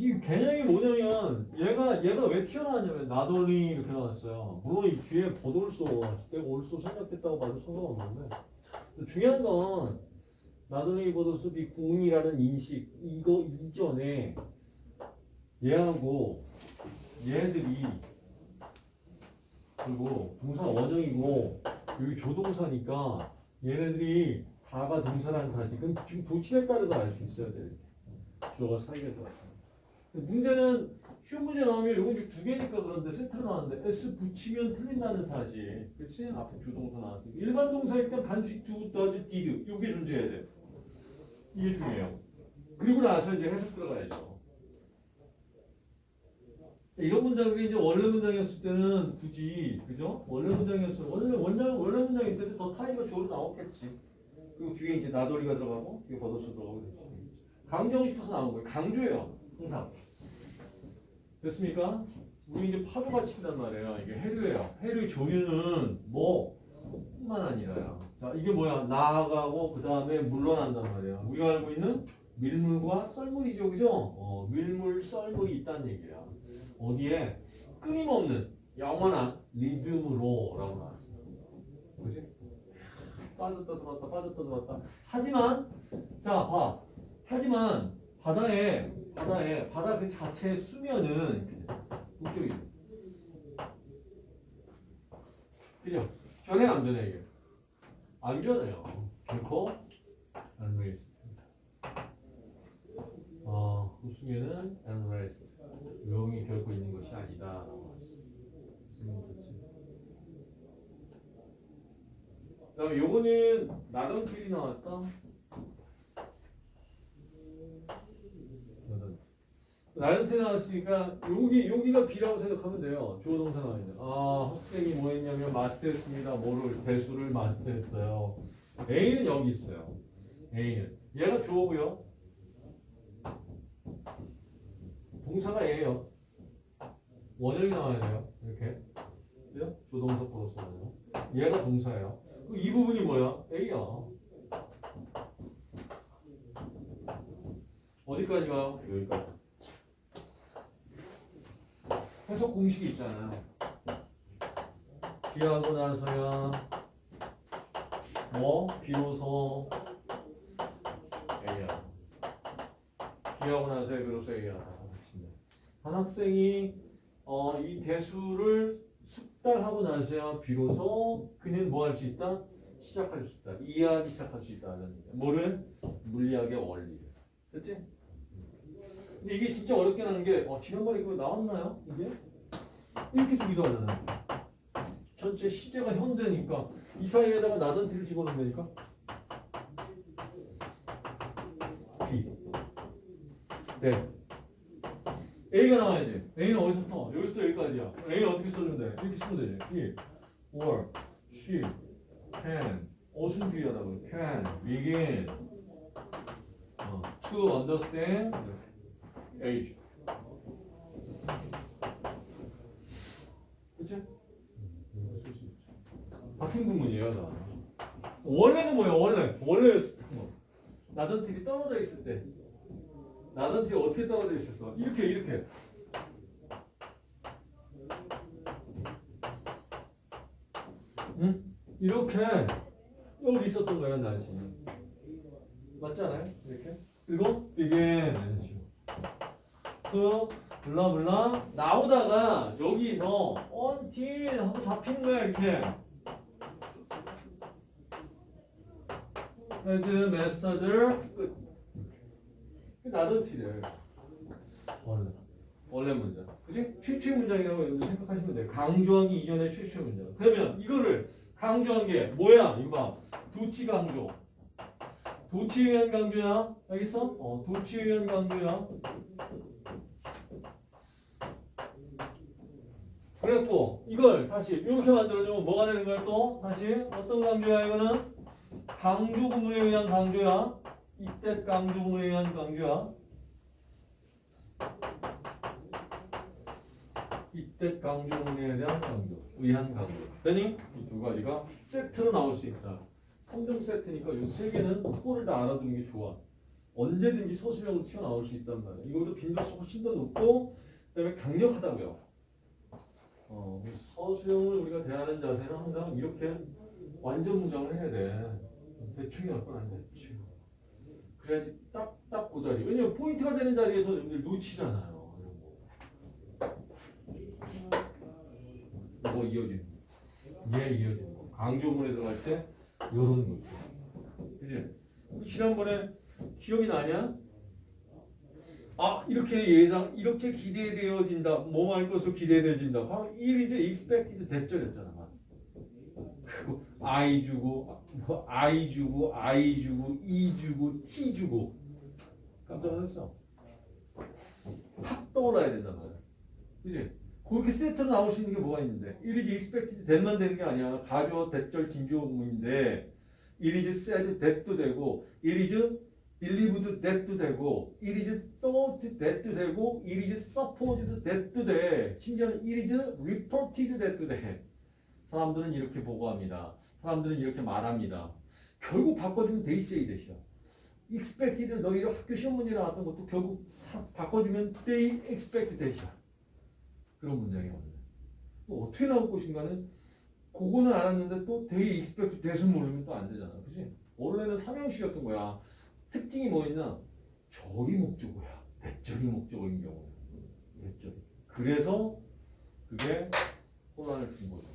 이 개념이 뭐냐면 얘가 얘가 왜 튀어나왔냐면 나돌리 이렇게 나왔어요. 물론 이 뒤에 버돌소 내가 올소 생각했다고 봐도 상관없는데 중요한 건 나돌리 버돌소 비구운이라는 인식 이거 이전에 얘하고 얘들이 그리고 동사 원형이고 여기 조동사니까 얘네들이 다가 동사라는 사실 은 지금 도치에 따르고 알수 있어야 돼. 주어가 사이에 따라. 문제는 쉬운 문제 나오면 이거 이제 두 개니까 그런데 세트로 나왔는데 S 붙이면 틀린다는 사실. 그렇지? 앞에 주동사 나왔으니까. 일반 동사일 땐 반드시 do, does, did 이게 존재해야 돼. 이게 중요해요. 그리고 나서 이제 해석 들어가야죠. 이런 문장이 이제 원래 문장이었을 때는 굳이 그죠? 원래 문장이었어. 원래 원장 원래 문장일 때도 더 타이가 주어로 나왔겠지. 그리고 뒤에 이제 나돌이가 들어가고 뒤에 걷어서 들어가고 그랬지. 강조하고 싶어서 나온 거예요. 강조예요. 항상. 됐습니까? 우리 이제 파도가 친단 말이에요. 이게 해류예요. 해류 조류는 뭐 뿐만 아니라요. 자, 이게 뭐야? 나아가고 그 다음에 물러난단 말이에요. 우리가 알고 있는 밀물과 썰물이죠, 그죠? 어, 밀물, 썰물이 있다는 얘기야. 어디에 끊임없는 영원한 리듬으로 라고 나왔어요. 그지? 빠졌다 들어왔다 빠졌다 들어왔다. 하지만 자 봐. 하지만 바다에 바다에 바다 그 자체의 수면은 북쪽이 그죠? 변해 안 변해 이게? 안 변해요. 결코 안 rest. 어, 그 수면은 rest. 조용히 결코 있는 것이 아니다. 그 다음에 요거는 나던필이 나왔다. 나던필 나왔으니까 여기 여기가 B라고 생각하면 돼요. 주어 동사 나와 있는. 아 학생이 뭐 했냐면 마스터했습니다. 뭐를 배수를 마스터했어요. A는 여기 있어요. A는 얘가 주어고요. 동사가 A예요. 원형이 나와야 돼요. 이렇게. 그죠? 조동사 플러스 원형. 얘가 동사예요. 이 부분이 뭐야? A야. 어디까지 가요? 여기까지. 해석 공식이 있잖아요. 비하고 나서야 뭐 비로소 A야. 비하고 나서야 비로소 A야. 한 학생이 어, 이 대수를 숙달하고 나서야 비로소 그는 뭐 할 수 있다? 시작할 수 있다. 이해하기 시작할 수 얘기야. 뭐를? 물리학의 원리를. 그치? 근데 이게 진짜 어렵게 나는 게 어, 지난번에 그거 나왔나요? 이게? 이렇게 주기도 하잖아요. 전체 시제가 현재니까 이 사이에다가 나던티를 집어넣으면 되니까 B 네 A가 나와야지. A는 어디서부터? 여기서부터 여기까지야. A는 어떻게 써주면 돼? 이렇게 쓰면 되지. he, or, she, can. 어순주의하다고. can, begin, 어, to understand, age. 그치? 바뀐 구문이에요, 다. 원래는 뭐예요, 원래? 원래였을 때 뭐. 나던틀이 떨어져 있을 때. 나던틀이 어떻게 떨어져 있었어? 이렇게, 이렇게. 응? 이렇게 여기 있었던 거예요. 맞지 않아요? 이렇게. 그리고 식으로. 그 블라블라 나오다가 여기서 until 하고 잡히는 거야, 이렇게. had mastered 끝. not until 원래 원래 문장. 그지? 최초의 문장이라고 여러분 생각하시면 돼요. 강조하기 이전의 최초의 문장. 그러면 이거를 강조한 게 뭐야? 이거 봐. 도치 강조. 도치에 의한 강조야. 알겠어? 어, 도치에 의한 강조야. 그래갖고 이걸 다시 이렇게 만들어주면 뭐가 되는 거야 또? 다시 어떤 강조야 이거는? 강조 구문에 의한 강조야. 이때 강조 구문에 의한 강조야. 이때 강조 구문에 대한 강조, 의한 강조. 되니? 이 두 가지가 세트로 나올 수 있다. 3종 세트니까 이 세 개는 코를 다 알아두는 게 좋아. 언제든지 서술형으로 튀어나올 수 있단 말이에요. 이것도 빈도수 훨씬 더 높고 그다음에 강력하다고요. 어, 서술형을 우리가 대하는 자세는 항상 이렇게 완전 무장을 해야 돼. 대충이 할건 아니야, 대충. 그래야지 딱딱 그 자리. 왜냐면 포인트가 되는 자리에서 여러분들 놓치잖아요. 이런 거. 뭐 이어지는 거. 얘 이어지는 거. 강조문에 들어갈 때 요런 거죠. 그지? 지난번에 기억이 나냐? 아 이렇게 예상 이렇게 기대되어진다. 뭐 할 것으로 기대되어진다. 바로 1 이제 expected 대절이었잖아. 그리고 I 주고 뭐 I 주고 I 주고 E 주고 T 주고. 깜짝 놀랐어. 팍 떠올라야 된단 말이야. 그지? 그렇게 세트로 나올 수 있는 게 뭐가 있는데? 1 이제 expected that만 되는 게 아니야. 가주어 대절 진주어문인데 1 이제 said that도 되고 1 이제 believed that도 되고 it is thought that도 되고 it is supposed that도 돼. 심지어는 it is reported that도 돼. 사람들은 이렇게 보고합니다. 사람들은 이렇게 말합니다. 결국 바꿔주면 they say that이야. expected 너희 학교 시험 문제 나왔던 것도 결국 사- 바꿔주면 they expect that이야. 그런 문장이야 오늘 또 어떻게 나올 것인가는 그거는 알았는데 또 they expect that은 모르면 또 안 되잖아. 그지 원래는 삼형식이었던 거야 특징이 뭐 있나? 절이 목적어야. 대절이 목적어인 경우는. 대절이. 그래서 그게 혼란을 준 거죠.